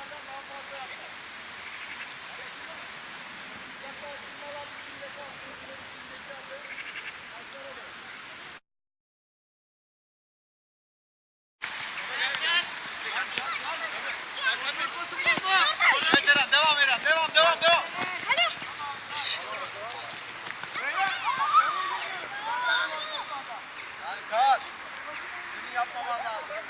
onlardan daha fazla yapar. Anlaşıldı mı? Yaklaştırmalar bütün defansiyonların içindeki adı aşağıda bırakır. Devam Eren, devam, devam, devam. Harika. Seni yapmaman lazım.